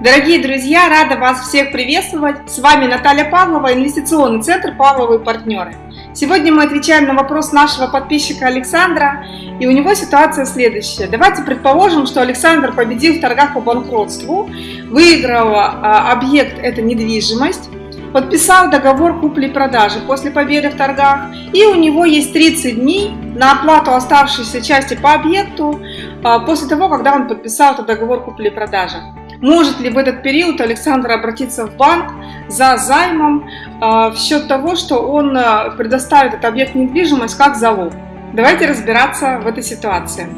Дорогие друзья, рада вас всех приветствовать. С вами Наталья Павлова, инвестиционный центр «Павловы партнеры». Сегодня мы отвечаем на вопрос нашего подписчика Александра, и у него ситуация следующая. Давайте предположим, что Александр победил в торгах по банкротству, выиграл а, объект – это недвижимость, подписал договор купли-продажи после победы в торгах, и у него есть 30 дней на оплату оставшейся части по объекту а, после того, когда он подписал этот договор купли-продажи. Может ли в этот период Александр обратиться в банк за займом э, в счет того, что он э, предоставит этот объект недвижимость как залог? Давайте разбираться в этой ситуации.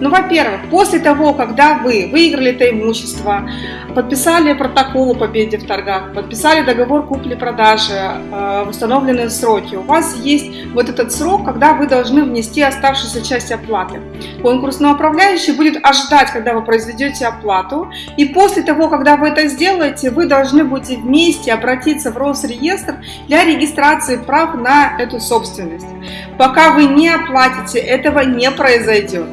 Ну, во-первых, после того, когда вы выиграли это имущество, подписали протокол о победе в торгах, подписали договор купли-продажи э, в установленные сроки, у вас есть вот этот срок, когда вы должны внести оставшуюся часть оплаты. Конкурсный управляющий будет ожидать, когда вы произведете оплату, и после того, когда вы это сделаете, вы должны будете вместе обратиться в Росреестр для регистрации прав на эту собственность. Пока вы не оплатите, этого не произойдет.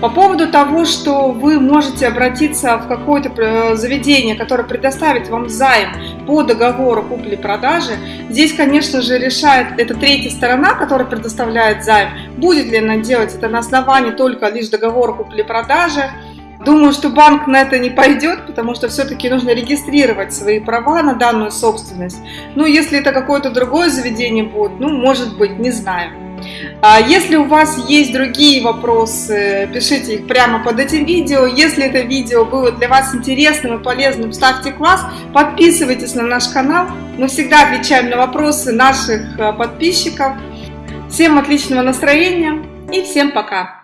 По поводу того, что вы можете обратиться в какое-то э, заведение, которое предоставит вам займ по договору купли-продажи, здесь, конечно же, решает эта третья сторона, которая предоставляет займ, будет ли она делать это на основании только лишь договора купли-продажи, Думаю, что банк на это не пойдет, потому что все-таки нужно регистрировать свои права на данную собственность. Ну, если это какое-то другое заведение будет, ну, может быть, не знаю. А если у вас есть другие вопросы, пишите их прямо под этим видео. Если это видео было для вас интересным и полезным, ставьте класс, подписывайтесь на наш канал. Мы всегда отвечаем на вопросы наших э, подписчиков. Всем отличного настроения и всем пока!